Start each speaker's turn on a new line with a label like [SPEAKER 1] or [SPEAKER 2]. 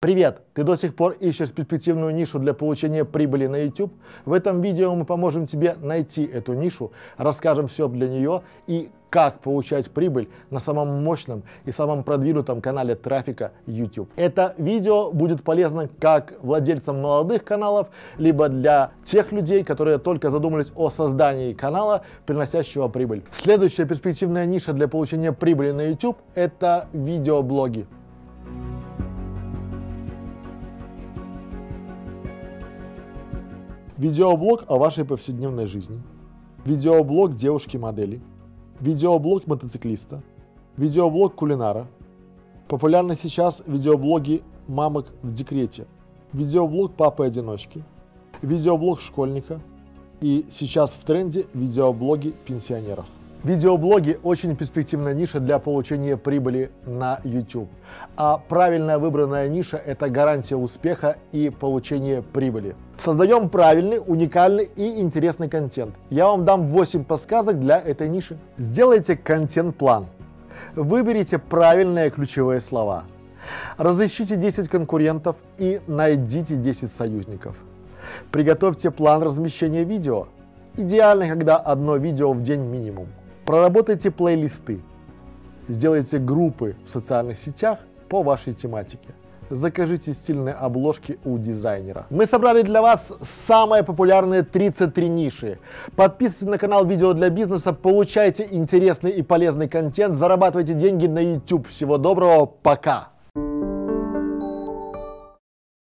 [SPEAKER 1] Привет! Ты до сих пор ищешь перспективную нишу для получения прибыли на YouTube? В этом видео мы поможем тебе найти эту нишу, расскажем все для нее и как получать прибыль на самом мощном и самом продвинутом канале трафика YouTube. Это видео будет полезно как владельцам молодых каналов, либо для тех людей, которые только задумались о создании канала, приносящего прибыль. Следующая перспективная ниша для получения прибыли на YouTube – это видеоблоги. Видеоблог о вашей повседневной жизни. Видеоблог девушки-модели. Видеоблог мотоциклиста. Видеоблог кулинара. Популярны сейчас видеоблоги мамок в декрете. Видеоблог папы-одиночки. Видеоблог школьника. И сейчас в тренде видеоблоги пенсионеров. Видеоблоги – очень перспективная ниша для получения прибыли на YouTube. А правильно выбранная ниша – это гарантия успеха и получения прибыли. Создаем правильный, уникальный и интересный контент. Я вам дам 8 подсказок для этой ниши. Сделайте контент-план. Выберите правильные ключевые слова. Разыщите 10 конкурентов и найдите 10 союзников. Приготовьте план размещения видео. Идеально, когда одно видео в день минимум. Проработайте плейлисты. Сделайте группы в социальных сетях по вашей тематике. Закажите стильные обложки у дизайнера. Мы собрали для вас самые популярные 33 ниши. Подписывайтесь на канал Видео для бизнеса, получайте интересный и полезный контент, зарабатывайте деньги на YouTube. Всего доброго, пока!